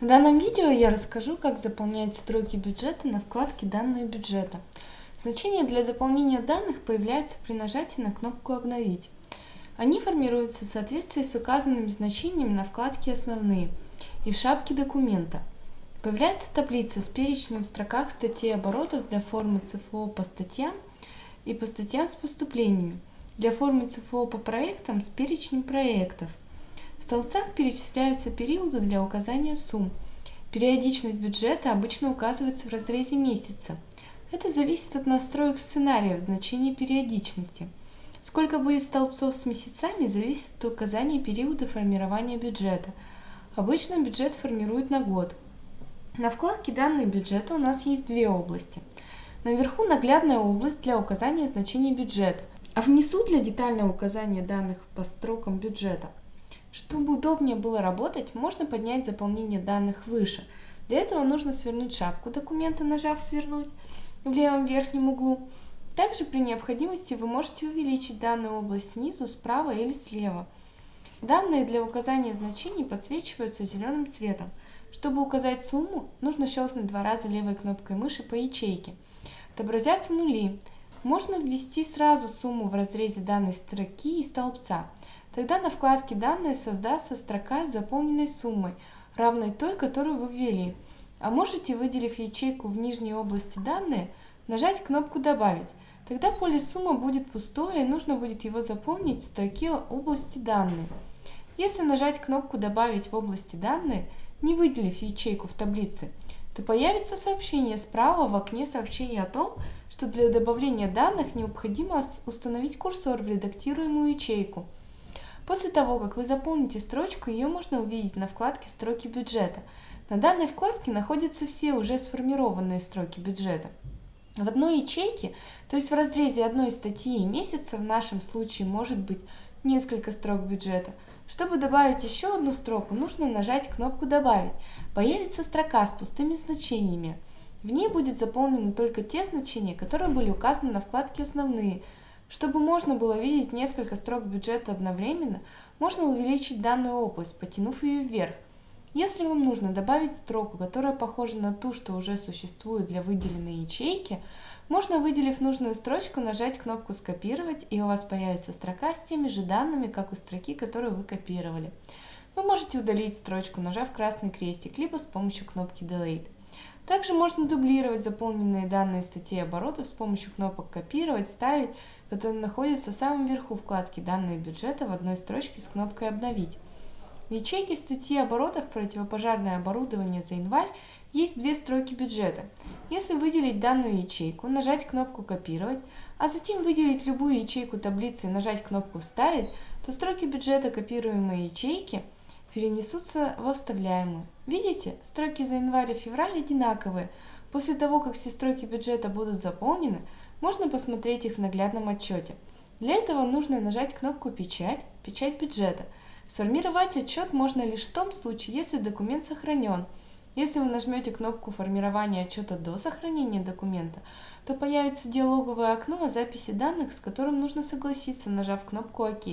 В данном видео я расскажу, как заполнять строки бюджета на вкладке «Данные бюджета». Значения для заполнения данных появляются при нажатии на кнопку «Обновить». Они формируются в соответствии с указанными значениями на вкладке «Основные» и в шапке документа. Появляется таблица с перечнем в строках статей оборотов для формы ЦФО по статьям и по статьям с поступлениями, для формы ЦФО по проектам с перечнем проектов – в столбцах перечисляются периоды для указания сумм. Периодичность бюджета обычно указывается в разрезе месяца. Это зависит от настроек сценария в значении периодичности. Сколько будет столбцов с месяцами, зависит от указания периода формирования бюджета. Обычно бюджет формируют на год. На вкладке «Данные бюджета» у нас есть две области. Наверху наглядная область для указания значений бюджета, а внизу для детального указания данных по строкам бюджета – чтобы удобнее было работать, можно поднять заполнение данных выше. Для этого нужно свернуть шапку документа, нажав «Свернуть» в левом верхнем углу. Также при необходимости вы можете увеличить данную область снизу, справа или слева. Данные для указания значений подсвечиваются зеленым цветом. Чтобы указать сумму, нужно щелкнуть два раза левой кнопкой мыши по ячейке. Отобразятся нули. Можно ввести сразу сумму в разрезе данной строки и столбца. Тогда на вкладке «Данные» создастся строка с заполненной суммой, равной той, которую вы ввели. А можете, выделив ячейку в нижней области «Данные», нажать кнопку «Добавить». Тогда поле сумма будет пустое и нужно будет его заполнить в строке области «Данные». Если нажать кнопку «Добавить в области данные», не выделив ячейку в таблице, то появится сообщение справа в окне сообщения о том, что для добавления данных необходимо установить курсор в редактируемую ячейку – После того, как вы заполните строчку, ее можно увидеть на вкладке «Строки бюджета». На данной вкладке находятся все уже сформированные строки бюджета. В одной ячейке, то есть в разрезе одной статьи и месяца, в нашем случае может быть несколько строк бюджета. Чтобы добавить еще одну строку, нужно нажать кнопку «Добавить». Появится строка с пустыми значениями. В ней будет заполнены только те значения, которые были указаны на вкладке «Основные», чтобы можно было видеть несколько строк бюджета одновременно, можно увеличить данную область, потянув ее вверх. Если вам нужно добавить строку, которая похожа на ту, что уже существует для выделенной ячейки, можно, выделив нужную строчку, нажать кнопку «Скопировать», и у вас появится строка с теми же данными, как у строки, которую вы копировали. Вы можете удалить строчку, нажав красный крестик, либо с помощью кнопки Delete. Также можно дублировать заполненные данные статьи оборотов с помощью кнопок «Копировать», «Ставить», которые находятся в самом верху вкладки «Данные бюджета» в одной строчке с кнопкой «Обновить». В ячейке статьи оборотов «Противопожарное оборудование за январь» есть две строки бюджета. Если выделить данную ячейку, нажать кнопку «Копировать», а затем выделить любую ячейку таблицы и нажать кнопку «Вставить», то строки бюджета копируемой ячейки – перенесутся в оставляемую. Видите, строки за январь и февраль одинаковые. После того, как все строки бюджета будут заполнены, можно посмотреть их в наглядном отчете. Для этого нужно нажать кнопку «Печать», «Печать бюджета». Сформировать отчет можно лишь в том случае, если документ сохранен. Если вы нажмете кнопку формирования отчета до сохранения документа, то появится диалоговое окно о записи данных, с которым нужно согласиться, нажав кнопку «Ок».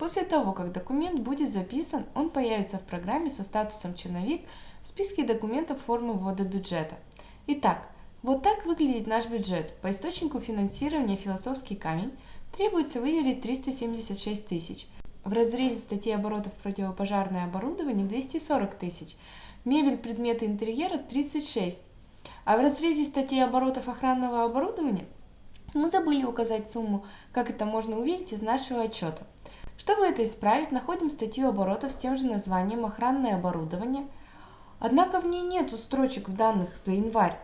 После того, как документ будет записан, он появится в программе со статусом «Черновик» в списке документов формы ввода бюджета. Итак, вот так выглядит наш бюджет. По источнику финансирования «Философский камень» требуется выделить 376 тысяч. В разрезе статьи оборотов противопожарное оборудование 240 тысяч. Мебель, предметы интерьера 36. А в разрезе статьи оборотов охранного оборудования мы забыли указать сумму, как это можно увидеть из нашего отчета. Чтобы это исправить, находим статью оборотов с тем же названием «Охранное оборудование». Однако в ней нету строчек в данных за январь.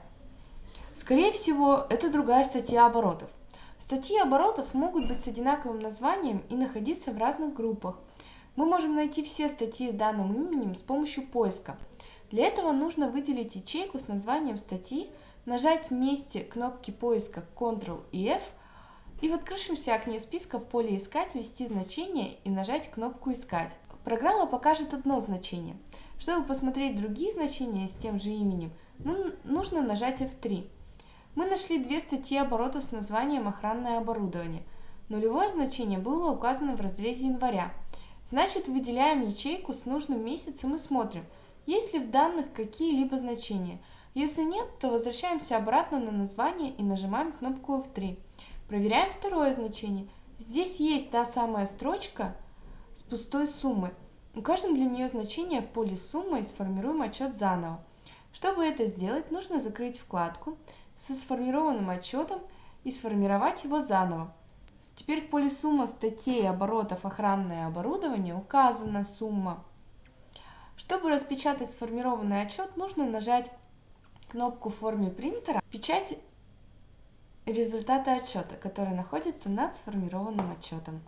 Скорее всего, это другая статья оборотов. Статьи оборотов могут быть с одинаковым названием и находиться в разных группах. Мы можем найти все статьи с данным именем с помощью поиска. Для этого нужно выделить ячейку с названием статьи, нажать вместе кнопки поиска Ctrl и F – и в открывшемся окне списка в поле «Искать» ввести значение и нажать кнопку «Искать». Программа покажет одно значение. Чтобы посмотреть другие значения с тем же именем, ну, нужно нажать F3. Мы нашли две статьи оборотов с названием «Охранное оборудование». Нулевое значение было указано в разрезе января. Значит, выделяем ячейку с нужным месяцем и смотрим, есть ли в данных какие-либо значения. Если нет, то возвращаемся обратно на название и нажимаем кнопку F3. Проверяем второе значение. Здесь есть та самая строчка с пустой суммой. Укажем для нее значение в поле суммы и сформируем отчет заново. Чтобы это сделать, нужно закрыть вкладку со сформированным отчетом и сформировать его заново. Теперь в поле сумма статей оборотов охранное оборудование указана сумма. Чтобы распечатать сформированный отчет, нужно нажать кнопку в форме принтера «Печать результата отчета», который находится над сформированным отчетом.